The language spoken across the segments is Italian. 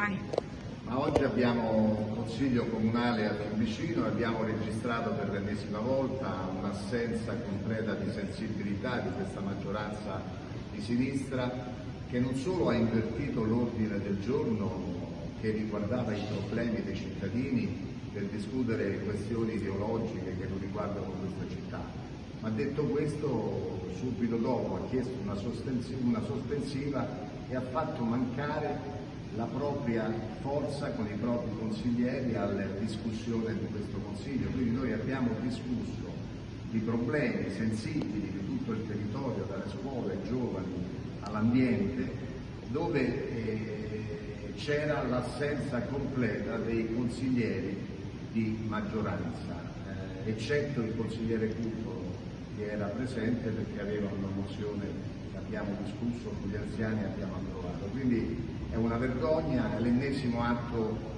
domani. Ma oggi abbiamo un consiglio comunale a Fiumicino e abbiamo registrato per l'ennesima volta un'assenza completa di sensibilità di questa maggioranza di sinistra che non solo ha invertito l'ordine del giorno che riguardava i problemi dei cittadini per discutere questioni ideologiche che non riguardano questa città, ma detto questo subito dopo ha chiesto una, una sospensiva e ha fatto mancare la propria forza con i propri consiglieri alla discussione di questo Consiglio. Quindi noi abbiamo discusso di problemi sensibili di tutto il territorio, dalle scuole ai giovani all'ambiente, dove eh, c'era l'assenza completa dei consiglieri di maggioranza, eh, eccetto il consigliere Cupo che era presente perché aveva una mozione che abbiamo discusso con gli anziani e abbiamo approvato. Quindi è una vergogna, è l'ennesimo atto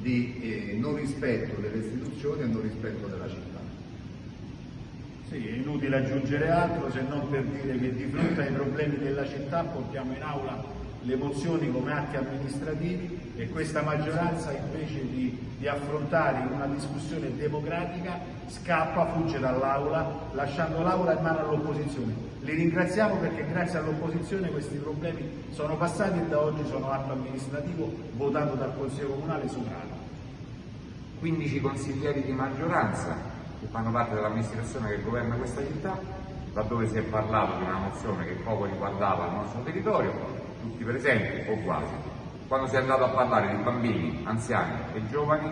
di eh, non rispetto delle istituzioni e non rispetto della città. Sì, è inutile aggiungere altro se non per dire che di fronte ai problemi della città portiamo in aula le mozioni come atti amministrativi e questa maggioranza invece di, di affrontare una discussione democratica scappa, fugge dall'aula lasciando l'aula in mano all'opposizione. Li ringraziamo perché grazie all'opposizione questi problemi sono passati e da oggi sono atto amministrativo votato dal Consiglio Comunale sovrano. 15 consiglieri di maggioranza che fanno parte dell'amministrazione che governa questa città, laddove si è parlato di una mozione che poco riguardava il nostro territorio, tutti presenti o quasi. Quando si è andato a parlare di bambini, anziani e giovani,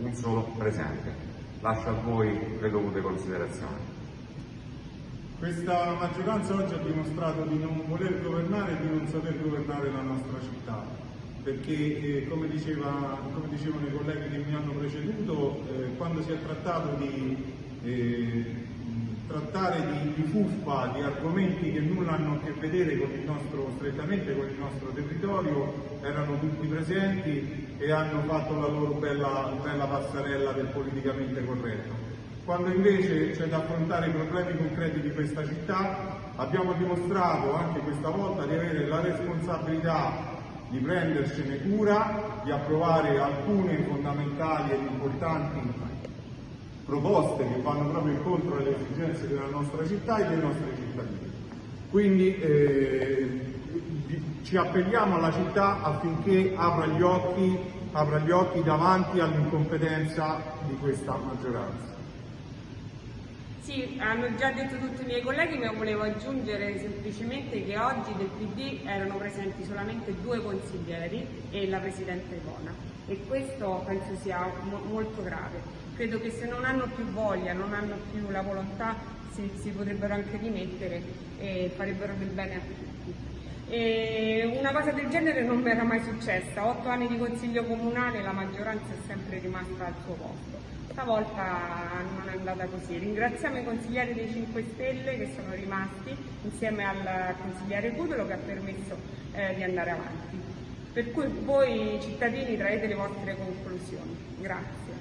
un solo presente. Lascio a voi le dovute considerazioni. Questa maggioranza oggi ha dimostrato di non voler governare e di non saper governare la nostra città, perché eh, come, diceva, come, dicevano i colleghi che mi hanno preceduto, eh, quando si è trattato di eh, trattare di, di, fuffa, di argomenti che nulla hanno a che vedere con il nostro, strettamente con il nostro territorio, erano tutti presenti e hanno fatto la loro bella, bella passarella del politicamente corretto. Quando invece c'è da affrontare i problemi concreti di questa città, abbiamo dimostrato anche questa volta di avere la responsabilità di prendercene cura, di approvare alcune fondamentali ed importanti proposte che vanno proprio incontro alle esigenze della nostra città e dei nostri cittadini. Quindi eh, ci appelliamo alla città affinché apra gli occhi, apra gli occhi davanti all'incompetenza di questa maggioranza. Sì, hanno già detto tutti i miei colleghi, ma volevo aggiungere semplicemente che oggi del PD erano presenti solamente due consiglieri e la Presidente Ivona e questo penso sia mo molto grave. Credo che se non hanno più voglia, non hanno più la volontà, si, si potrebbero anche dimettere e farebbero del bene a tutti. E una cosa del genere non mi era mai successa, otto anni di consiglio comunale la maggioranza è sempre rimasta al suo posto stavolta non è andata così. Ringraziamo i consiglieri dei 5 Stelle che sono rimasti insieme al consigliere Cudolo che ha permesso eh, di andare avanti. Per cui voi cittadini traete le vostre conclusioni. Grazie.